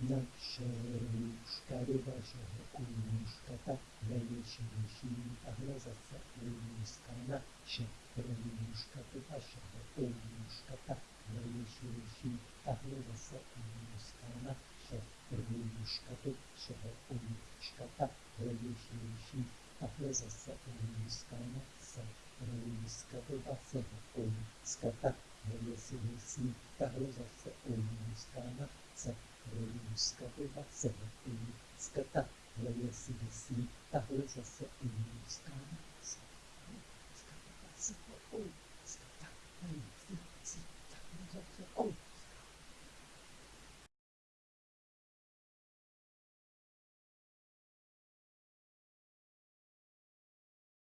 naše růžka do vašeho takhle je širší, tahle zase úzka, naše růžka do vašeho takhle je širší, tahle zase úzka, naše růžka do vašeho takhle je širší, tahle zase úzka, naše růžka do vašeho takhle je širší, tahle zase úzka, naše růzka byla sebatinska, tahle je si vysí, tahle zase inická. Sebatinska byla sebatinska.